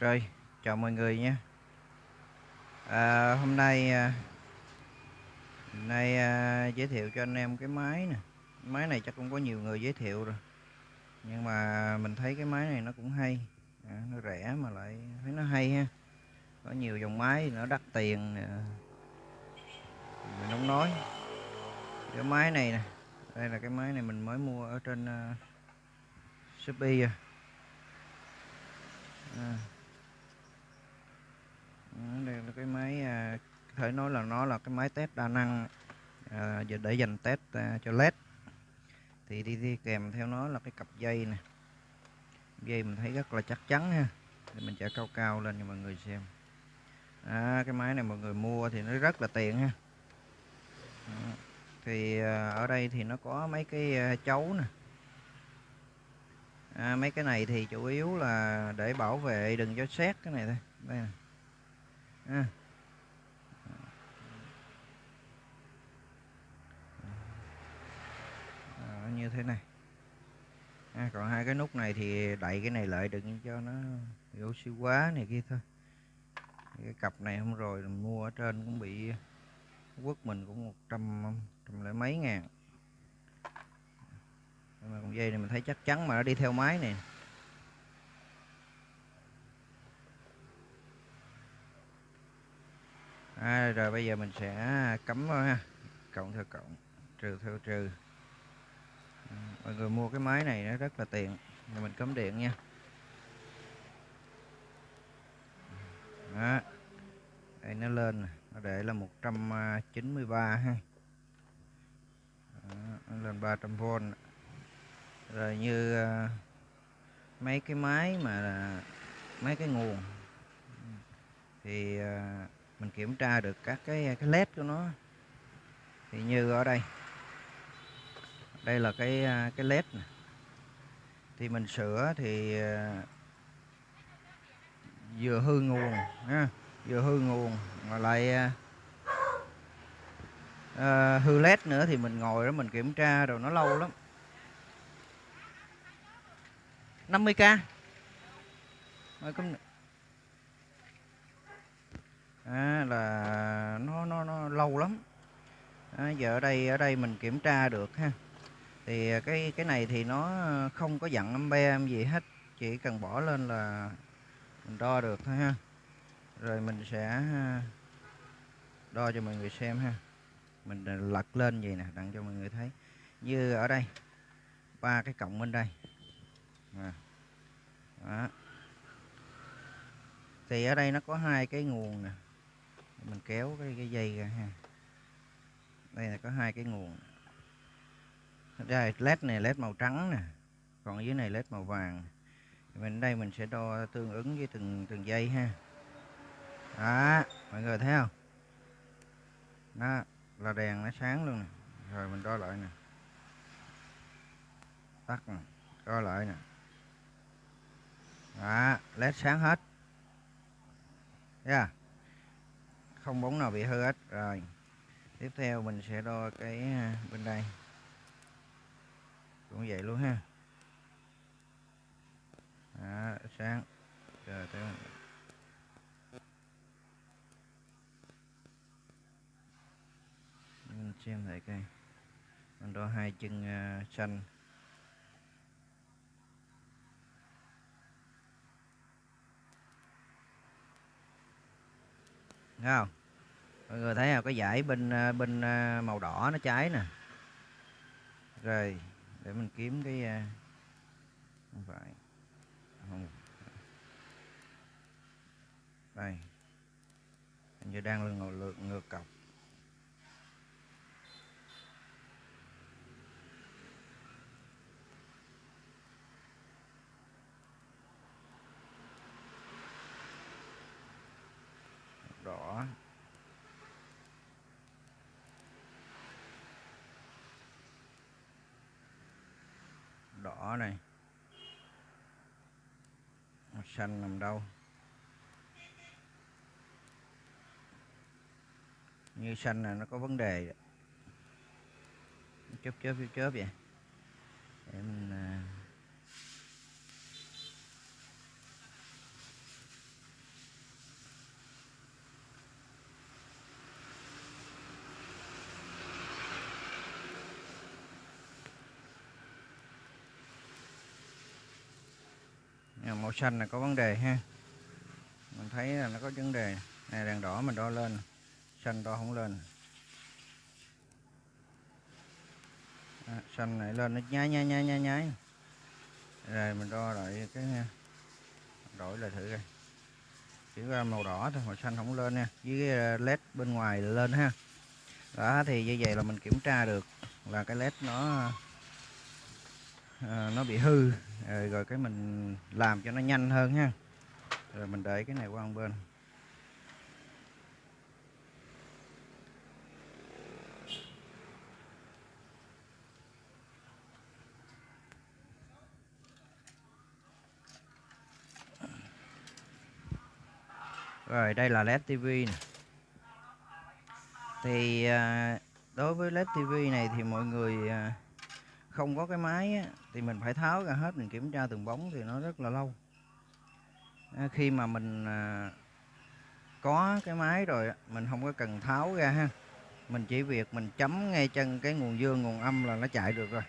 Rồi, chào mọi người nhé. À, hôm nay à, hôm nay à, giới thiệu cho anh em cái máy nè. Máy này chắc cũng có nhiều người giới thiệu rồi. Nhưng mà mình thấy cái máy này nó cũng hay. À, nó rẻ mà lại thấy nó hay ha. Có nhiều dòng máy nó đắt tiền nè. Mình không nói. Cái máy này nè. Đây là cái máy này mình mới mua ở trên uh, Shopee à. à. Đây là cái máy à, có thể nói là nó là cái máy test đa năng à, giờ để dành test à, cho led. Thì đi, đi kèm theo nó là cái cặp dây nè. Dây mình thấy rất là chắc chắn ha. Thì mình sẽ cao cao lên cho mọi người xem. À, cái máy này mọi người mua thì nó rất là tiện ha. À, thì à, ở đây thì nó có mấy cái à, chấu nè. À, mấy cái này thì chủ yếu là để bảo vệ đừng cho xét cái này thôi. Đây nè ha À, như thế này. À, còn hai cái nút này thì đậy cái này lại đừng cho nó oxy quá này kia thôi. Cái cặp này hôm rồi mua ở trên cũng bị quất mình cũng một trăm trăm lẻ mấy ngàn. Mà con dây này mình thấy chắc chắn mà nó đi theo máy này. À, rồi bây giờ mình sẽ cấm thôi ha. Cộng theo cộng trừ theo trừ. Ừ, mọi người mua cái máy này nó rất là tiện. Rồi mình cấm điện nha. Đó. Đây nó lên nó để là 193 ha. Đó, nó lên 300V rồi như uh, mấy cái máy mà mấy cái nguồn. Ừ. Thì uh, mình kiểm tra được các cái cái led của nó. Thì như ở đây đây là cái à, cái led này. thì mình sửa thì à, vừa hư nguồn ha vừa hư nguồn mà lại uh, hư led nữa thì mình ngồi đó mình kiểm tra rồi nó lâu lắm. 50k Rồi, công à, là nó nó nó lâu lắm. À, giờ ở đây ở đây mình kiểm tra được ha. Thì à, cái cái này thì nó không có dặn ampere gì hết chỉ cần bỏ lên là mình đo được thôi ha. Rồi mình sẽ à, đo cho mọi người xem ha. Mình à, lật lên vậy nè đặng cho mọi người thấy. Như ở đây ba cái cộng bên đây. À. Đó. thì ở đây nó có hai cái nguồn nè mình kéo cái, cái dây ra ha. Đây là có hai cái nguồn. Đây led này led màu trắng nè còn dưới này led màu vàng. Mình đây mình sẽ đo tương ứng với từng từng dây ha. Đó mọi người thấy không? Đó là đèn nó sáng luôn nè. Rồi mình đo lại nè. Tắt nè đo lại nè. Đó, led sáng hết. Yeah không bóng nào bị hư hết. Rồi tiếp theo mình sẽ đo cái à, bên đây. Cũng vậy luôn ha. Đó, sáng. Rồi tới mình xem lại cây mình đo hai chân uh, xanh. Thấy không? Mọi người thấy không? Cái dải bên à, bên à, màu đỏ nó cháy nè. Rồi, để mình kiếm cái à, không phải. Không. Đây. Hình như đang ngược ngược cọc đỏ đỏ này. Màu xanh nằm đâu? Như xanh là nó có vấn đề chớp chớp chớp chớp vậy. Để mình à, Ờ, màu xanh là có vấn đề ha. Mình thấy là nó có vấn đề. Này đèn đỏ mình đo lên. Xanh đo không lên. À, xanh này lên nó nháy nháy nháy nháy nháy. Rồi mình đo lại cái ờ, đổi lại thử coi. Chỉ ra màu đỏ thôi màu xanh không lên nha. Với cái ờ, led bên ngoài lên ha. Đó thì như vậy là mình kiểm tra được là cái led nó à, nó bị hư. Rồi, rồi cái mình làm cho nó nhanh hơn ha. Rồi mình để cái này qua một bên. Rồi đây là LED TV này. Thì à, đối với LED TV này thì mọi người à, không có cái máy á, thì mình phải tháo ra hết mình kiểm tra từng bóng thì nó rất là lâu. À, khi mà mình à, có cái máy rồi mình không có cần tháo ra ha. Mình chỉ việc mình chấm ngay chân cái nguồn dương nguồn âm là nó chạy được rồi.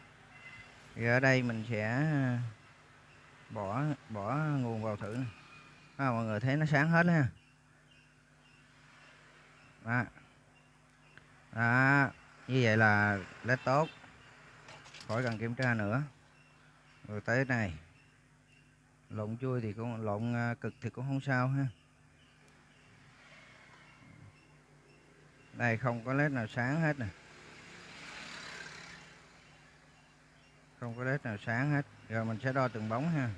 Thì ở đây mình sẽ à, bỏ bỏ nguồn vào thử. À, mọi người thấy nó sáng hết ha đó. đó như vậy là rất tốt khỏi cần kiểm tra nữa. Rồi tới này, lộn chui thì cũng, lộn à, cực thì cũng không sao ha. Đây, không có led nào sáng hết nè. Không có led nào sáng hết. Rồi mình sẽ đo từng bóng ha.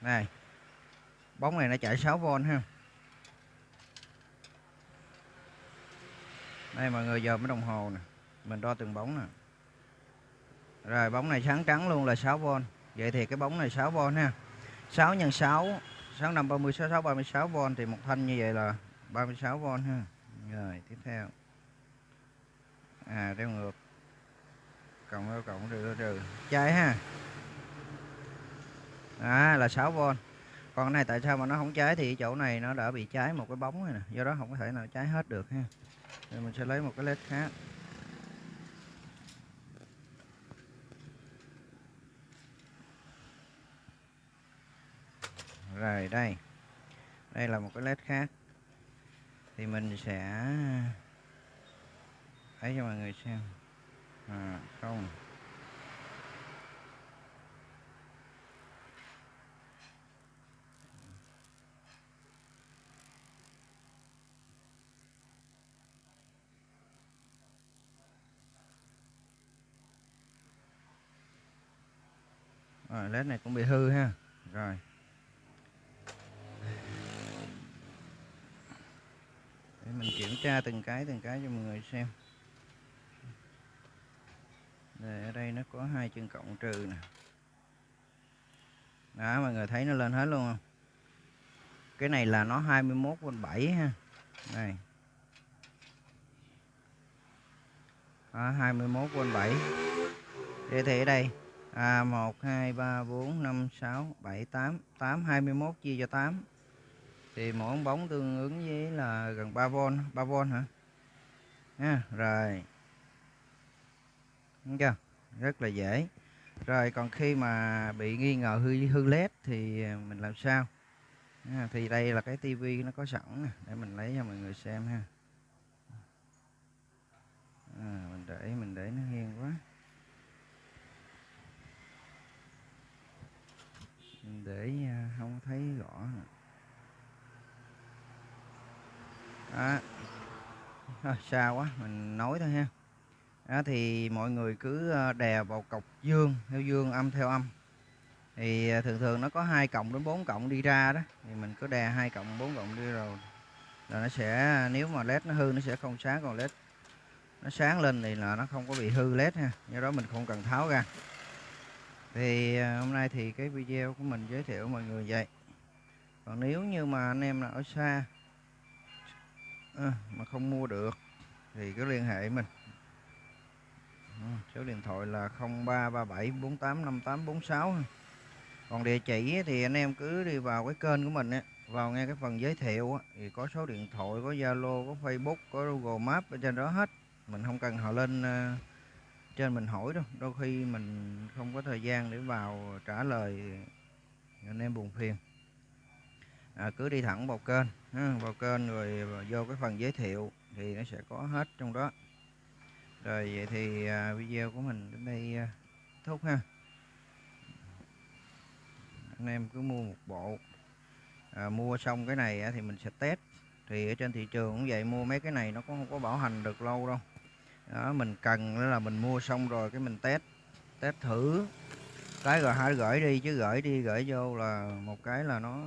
Này, bóng này nó chạy 6V ha. Đây, mọi người, giờ mới đồng hồ nè. Mình đo từng bóng nè. Rồi, bóng này sáng trắng luôn là 6V vậy thì cái bóng này 6V ha. 6 x 6 6 5 30 66 36V thì một thanh như vậy là 36V ha. Rồi, tiếp theo. À đeo ngược. Cộng đeo cộng trừ trừ trái ha. À là 6V còn cái này tại sao mà nó không cháy thì chỗ này nó đã bị cháy một cái bóng này nè. Do đó không có thể nào cháy hết được ha thì mình sẽ lấy một cái led khác. Rồi đây. Đây là một cái led khác. Thì mình sẽ thấy cho mọi người xem. À, không. Rồi led này cũng bị hư ha. Rồi. Để mình kiểm tra từng cái từng cái cho mọi người xem. Đây, ở đây nó có hai chân cộng trừ nè. Đó mọi người thấy nó lên hết luôn không? Cái này là nó 21 v 7 ha. Này. Đó, 21 v 7 thế thì ở đây à, 1 2 3 4 5 6 7 8 8 21 chia cho 8 thì mỗi bóng tương ứng với là gần 3V 3V hả? À, rồi. Đúng chưa? Rất là dễ. Rồi còn khi mà bị nghi ngờ hư hư led thì mình làm sao? À, thì đây là cái tivi nó có sẵn nè để mình lấy cho mọi người xem ha. À, mình để mình để nó nghiêng quá. Ừ. để à, không thấy rõ đó. À, xa quá mình nói thôi ha. Đó thì mọi người cứ à, đè vào cọc dương theo dương âm theo âm. Thì thường thường nó có hai cộng đến 4 cộng đi ra đó. Thì mình cứ đè hai cộng 4 cộng đi rồi là nó sẽ nếu mà led nó hư nó sẽ không sáng. Còn led nó sáng lên thì là nó không có bị hư led ha. Do đó mình không cần tháo ra thì à, hôm nay thì cái video của mình giới thiệu mọi người vậy. Còn nếu như mà anh em là ở xa à, mà không mua được thì cứ liên hệ mình. À, số điện thoại là 0337 485846 còn địa chỉ thì anh em cứ đi vào cái kênh của mình á vào nghe cái phần giới thiệu á, thì có số điện thoại có Zalo có Facebook có Google Maps ở trên đó hết. Mình không cần họ lên à, trên mình hỏi đâu đôi khi mình không có thời gian để vào trả lời anh em buồn phiền. À, cứ đi thẳng vào kênh ha, vào kênh rồi vô cái phần giới thiệu thì nó sẽ có hết trong đó. Rồi vậy thì à, video của mình đến đây à, thúc ha. Anh em cứ mua một bộ. À, mua xong cái này thì mình sẽ test. Thì ở trên thị trường cũng vậy mua mấy cái này nó cũng không có bảo hành được lâu đâu đó mình cần là mình mua xong rồi cái mình test test thử. Cái rồi hai gửi đi chứ gửi đi gửi vô là một cái là nó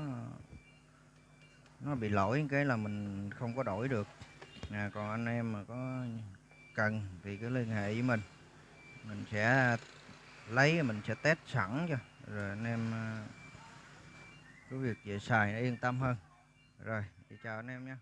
nó bị lỗi cái là mình không có đổi được. À, còn anh em mà có cần thì cứ liên hệ với mình. Mình sẽ lấy mình sẽ test sẵn cho. Rồi anh em à, có việc về xài nó yên tâm hơn. Rồi thì chào anh em nha.